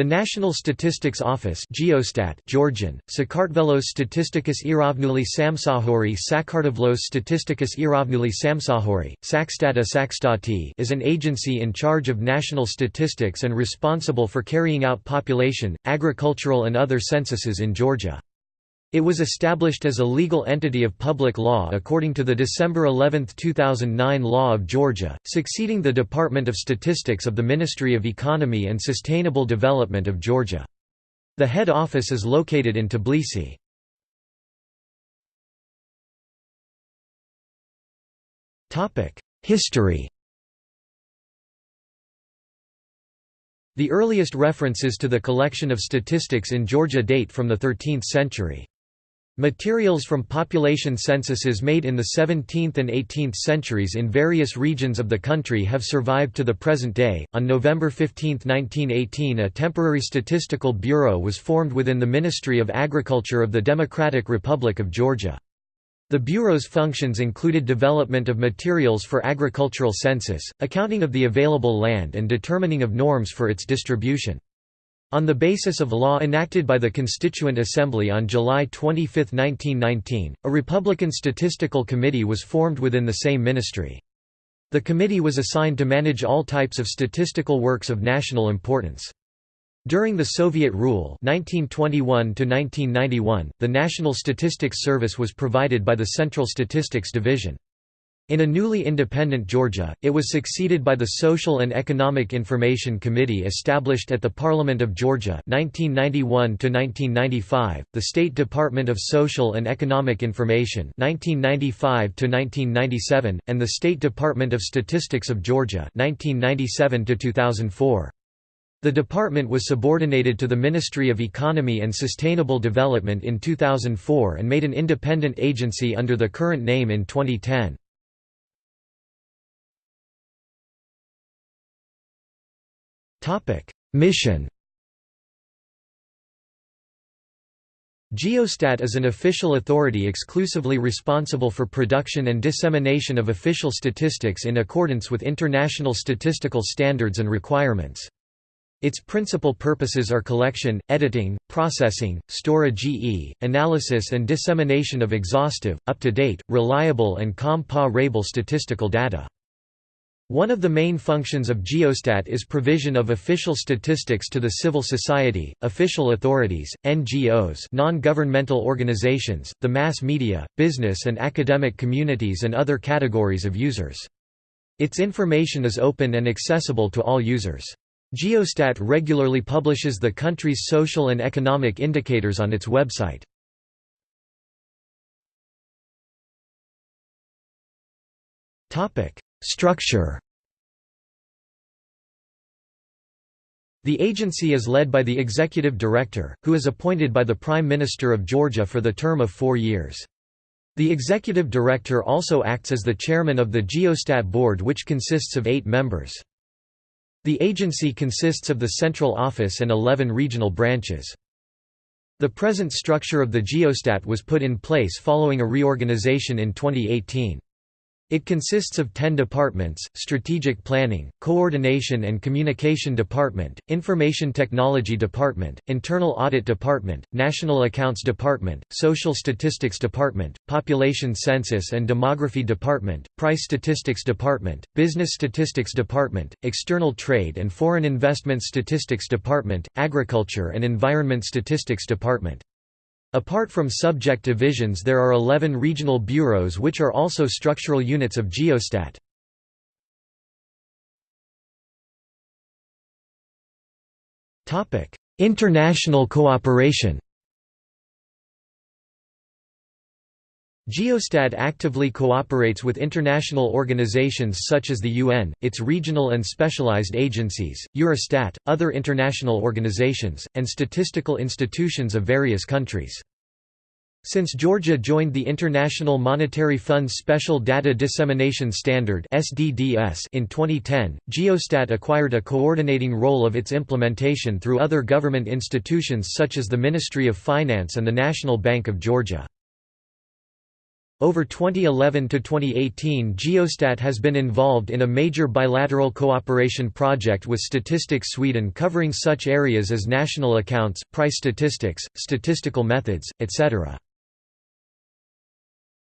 The National Statistics Office Geostat Georgian, Sakartvelos Statistikos Iravnuli Samsahori Sakartvlos Statistikos Iravnuli Samsahori, Sakstata Sakstati is an agency in charge of national statistics and responsible for carrying out population, agricultural and other censuses in Georgia. It was established as a legal entity of public law according to the December 11, 2009 Law of Georgia, succeeding the Department of Statistics of the Ministry of Economy and Sustainable Development of Georgia. The head office is located in Tbilisi. History The earliest references to the collection of statistics in Georgia date from the 13th century. Materials from population censuses made in the 17th and 18th centuries in various regions of the country have survived to the present day. On November 15, 1918, a temporary statistical bureau was formed within the Ministry of Agriculture of the Democratic Republic of Georgia. The Bureau's functions included development of materials for agricultural census, accounting of the available land and determining of norms for its distribution. On the basis of law enacted by the Constituent Assembly on July 25, 1919, a Republican Statistical Committee was formed within the same ministry. The committee was assigned to manage all types of statistical works of national importance. During the Soviet rule 1921 the National Statistics Service was provided by the Central Statistics Division. In a newly independent Georgia, it was succeeded by the Social and Economic Information Committee established at the Parliament of Georgia 1991 the State Department of Social and Economic Information 1995 and the State Department of Statistics of Georgia 1997 -2004. The department was subordinated to the Ministry of Economy and Sustainable Development in 2004 and made an independent agency under the current name in 2010. Mission Geostat is an official authority exclusively responsible for production and dissemination of official statistics in accordance with international statistical standards and requirements. Its principal purposes are collection, editing, processing, storage analysis and dissemination of exhaustive, up-to-date, reliable and comparable statistical data. One of the main functions of Geostat is provision of official statistics to the civil society, official authorities, NGOs non-governmental organizations, the mass media, business and academic communities and other categories of users. Its information is open and accessible to all users. Geostat regularly publishes the country's social and economic indicators on its website. Topic Structure The agency is led by the executive director, who is appointed by the Prime Minister of Georgia for the term of four years. The executive director also acts as the chairman of the Geostat Board which consists of eight members. The agency consists of the central office and 11 regional branches. The present structure of the Geostat was put in place following a reorganization in 2018. It consists of 10 departments, Strategic Planning, Coordination and Communication Department, Information Technology Department, Internal Audit Department, National Accounts Department, Social Statistics Department, Population Census and Demography Department, Price Statistics Department, Business Statistics Department, External Trade and Foreign Investment Statistics Department, Agriculture and Environment Statistics Department. Apart from subject divisions there are 11 regional bureaus which are also structural units of Geostat. International cooperation Geostat actively cooperates with international organizations such as the UN, its regional and specialized agencies, Eurostat, other international organizations, and statistical institutions of various countries. Since Georgia joined the International Monetary Fund's Special Data Dissemination Standard in 2010, Geostat acquired a coordinating role of its implementation through other government institutions such as the Ministry of Finance and the National Bank of Georgia. Over 2011 to 2018 Geostat has been involved in a major bilateral cooperation project with Statistics Sweden covering such areas as national accounts, price statistics, statistical methods, etc.